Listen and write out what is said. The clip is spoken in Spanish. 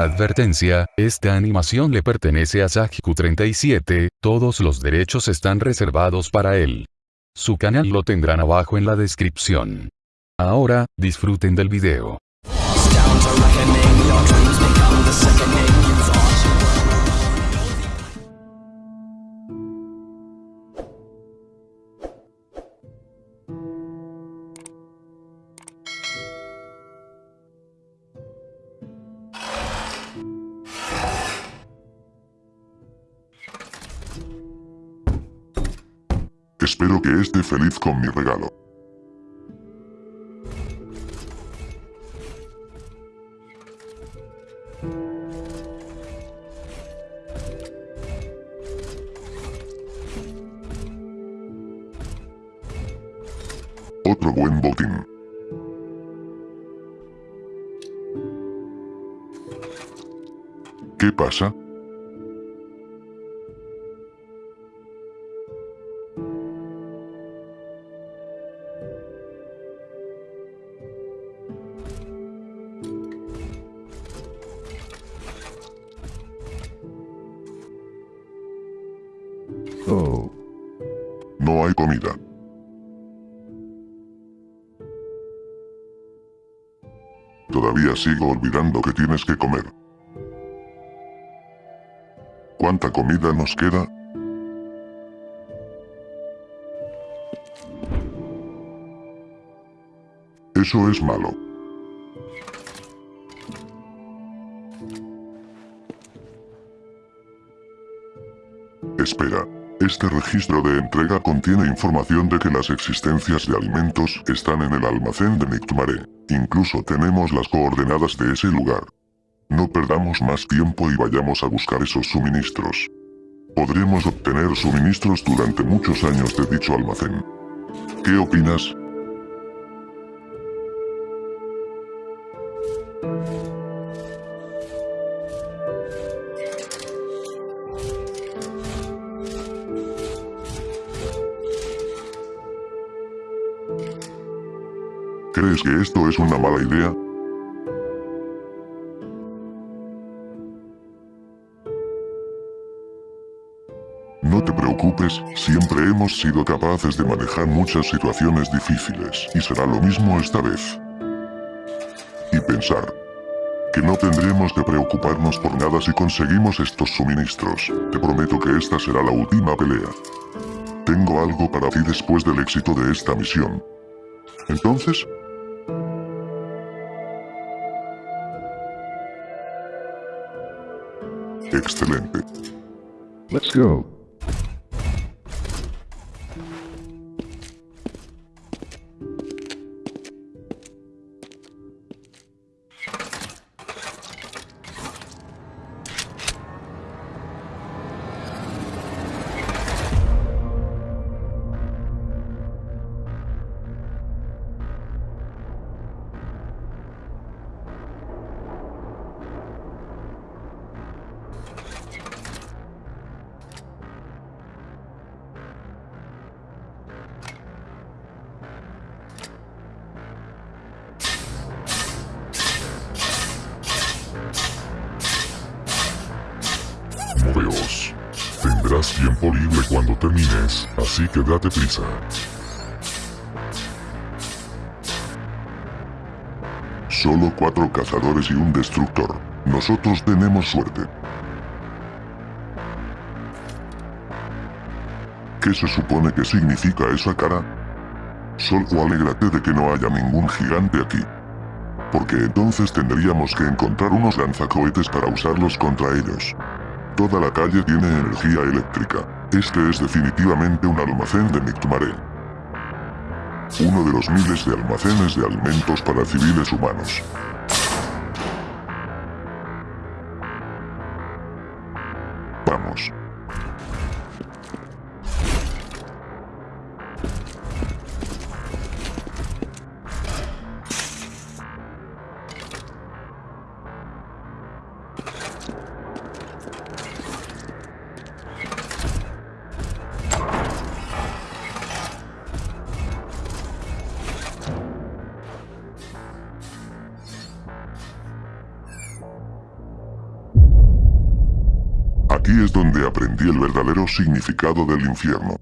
Advertencia, esta animación le pertenece a Sajiku37, todos los derechos están reservados para él. Su canal lo tendrán abajo en la descripción. Ahora, disfruten del video. Espero que esté feliz con mi regalo. Otro buen botín. ¿Qué pasa? Oh. No hay comida. Todavía sigo olvidando que tienes que comer. ¿Cuánta comida nos queda? Eso es malo. Espera. Este registro de entrega contiene información de que las existencias de alimentos están en el almacén de Nictumare. Incluso tenemos las coordenadas de ese lugar. No perdamos más tiempo y vayamos a buscar esos suministros. Podremos obtener suministros durante muchos años de dicho almacén. ¿Qué opinas? ¿Crees que esto es una mala idea? No te preocupes, siempre hemos sido capaces de manejar muchas situaciones difíciles, y será lo mismo esta vez. Y pensar, que no tendremos que preocuparnos por nada si conseguimos estos suministros. Te prometo que esta será la última pelea. Tengo algo para ti después del éxito de esta misión. Entonces, Excelente. Let's go. Tendrás tiempo libre cuando termines, así que date prisa. Solo cuatro cazadores y un destructor. Nosotros tenemos suerte. ¿Qué se supone que significa esa cara? Solo alégrate de que no haya ningún gigante aquí. Porque entonces tendríamos que encontrar unos lanzacohetes para usarlos contra ellos. Toda la calle tiene energía eléctrica. Este es definitivamente un almacén de Mictumare. Uno de los miles de almacenes de alimentos para civiles humanos. Aquí es donde aprendí el verdadero significado del infierno.